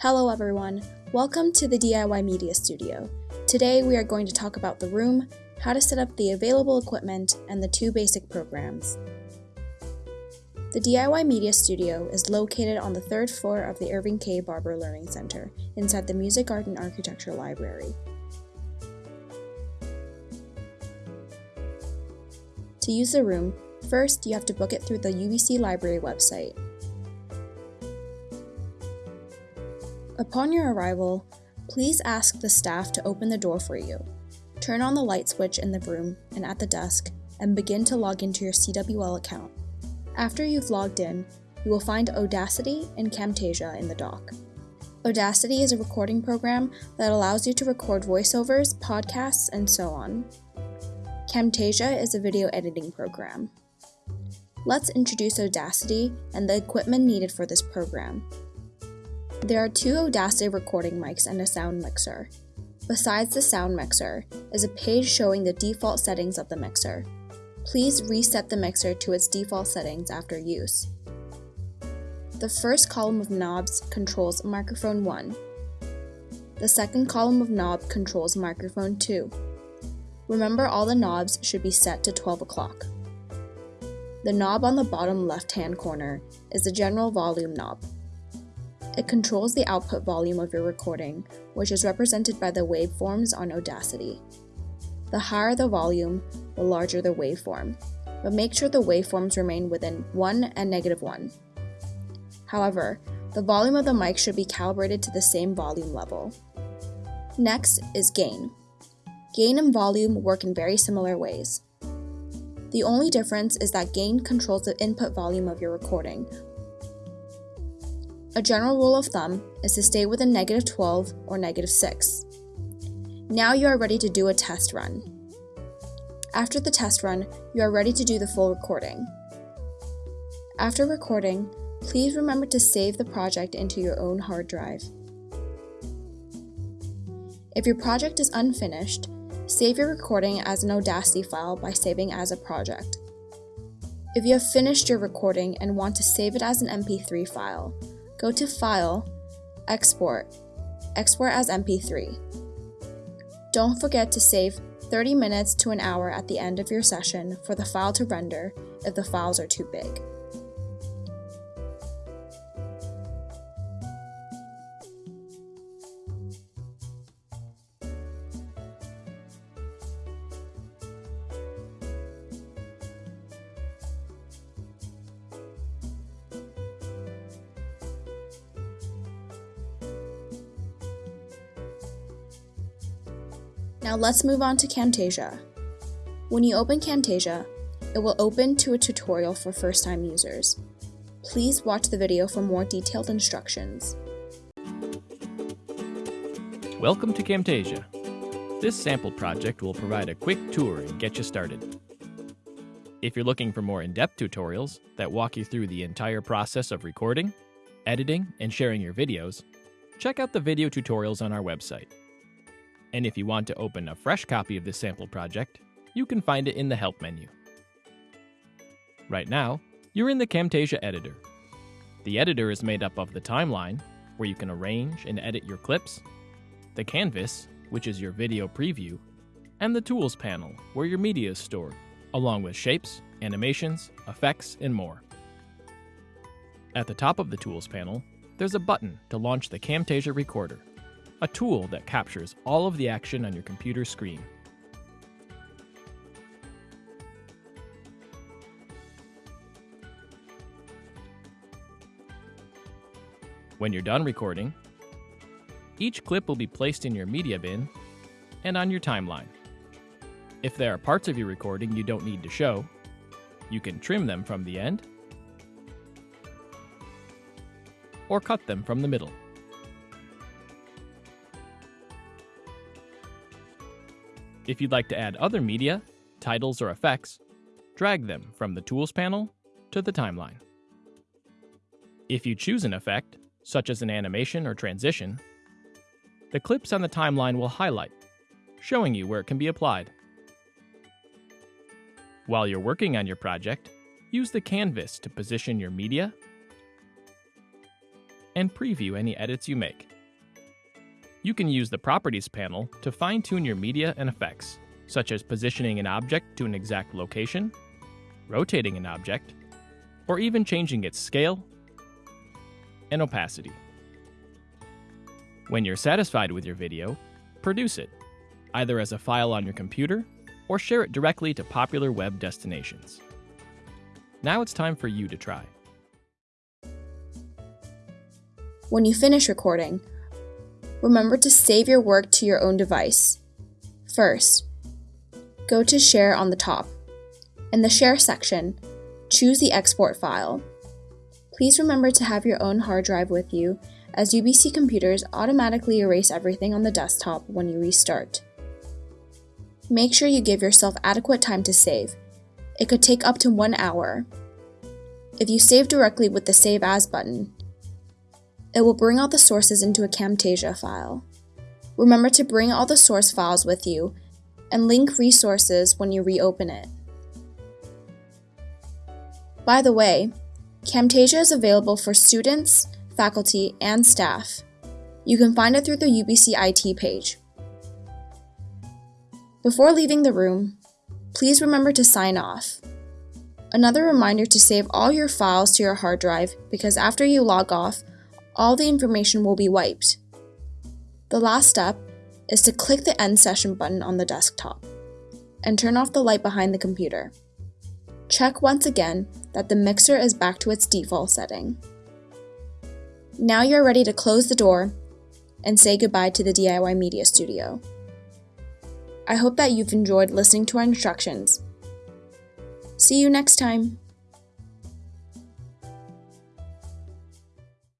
Hello everyone, welcome to the DIY Media Studio. Today we are going to talk about the room, how to set up the available equipment, and the two basic programs. The DIY Media Studio is located on the third floor of the Irving K. Barber Learning Center inside the Music, Art, and Architecture Library. To use the room, first you have to book it through the UBC Library website. Upon your arrival, please ask the staff to open the door for you. Turn on the light switch in the room and at the desk and begin to log into your CWL account. After you've logged in, you will find Audacity and Camtasia in the dock. Audacity is a recording program that allows you to record voiceovers, podcasts, and so on. Camtasia is a video editing program. Let's introduce Audacity and the equipment needed for this program. There are two Audacity recording mics and a sound mixer. Besides the sound mixer is a page showing the default settings of the mixer. Please reset the mixer to its default settings after use. The first column of knobs controls microphone 1. The second column of knob controls microphone 2. Remember all the knobs should be set to 12 o'clock. The knob on the bottom left hand corner is the general volume knob. It controls the output volume of your recording, which is represented by the waveforms on Audacity. The higher the volume, the larger the waveform, but make sure the waveforms remain within 1 and negative 1. However, the volume of the mic should be calibrated to the same volume level. Next is gain. Gain and volume work in very similar ways. The only difference is that gain controls the input volume of your recording, a general rule of thumb is to stay within negative 12 or negative 6. Now you are ready to do a test run. After the test run, you are ready to do the full recording. After recording, please remember to save the project into your own hard drive. If your project is unfinished, save your recording as an Audacity file by saving as a project. If you have finished your recording and want to save it as an MP3 file, Go to File, Export, Export as MP3. Don't forget to save 30 minutes to an hour at the end of your session for the file to render if the files are too big. Now let's move on to Camtasia. When you open Camtasia, it will open to a tutorial for first-time users. Please watch the video for more detailed instructions. Welcome to Camtasia. This sample project will provide a quick tour and get you started. If you're looking for more in-depth tutorials that walk you through the entire process of recording, editing, and sharing your videos, check out the video tutorials on our website. And if you want to open a fresh copy of this sample project, you can find it in the Help menu. Right now, you're in the Camtasia editor. The editor is made up of the timeline, where you can arrange and edit your clips, the canvas, which is your video preview, and the tools panel, where your media is stored, along with shapes, animations, effects, and more. At the top of the tools panel, there's a button to launch the Camtasia recorder a tool that captures all of the action on your computer screen. When you're done recording, each clip will be placed in your media bin and on your timeline. If there are parts of your recording you don't need to show, you can trim them from the end or cut them from the middle. If you'd like to add other media, titles, or effects, drag them from the Tools panel to the timeline. If you choose an effect, such as an animation or transition, the clips on the timeline will highlight, showing you where it can be applied. While you're working on your project, use the canvas to position your media and preview any edits you make. You can use the Properties panel to fine-tune your media and effects, such as positioning an object to an exact location, rotating an object, or even changing its scale and opacity. When you're satisfied with your video, produce it, either as a file on your computer or share it directly to popular web destinations. Now it's time for you to try. When you finish recording, remember to save your work to your own device. First, go to Share on the top. In the Share section, choose the export file. Please remember to have your own hard drive with you, as UBC computers automatically erase everything on the desktop when you restart. Make sure you give yourself adequate time to save. It could take up to one hour. If you save directly with the Save As button, it will bring all the sources into a Camtasia file. Remember to bring all the source files with you and link resources when you reopen it. By the way, Camtasia is available for students, faculty, and staff. You can find it through the UBC IT page. Before leaving the room, please remember to sign off. Another reminder to save all your files to your hard drive because after you log off, all the information will be wiped. The last step is to click the End Session button on the desktop and turn off the light behind the computer. Check once again that the mixer is back to its default setting. Now you're ready to close the door and say goodbye to the DIY Media Studio. I hope that you've enjoyed listening to our instructions. See you next time!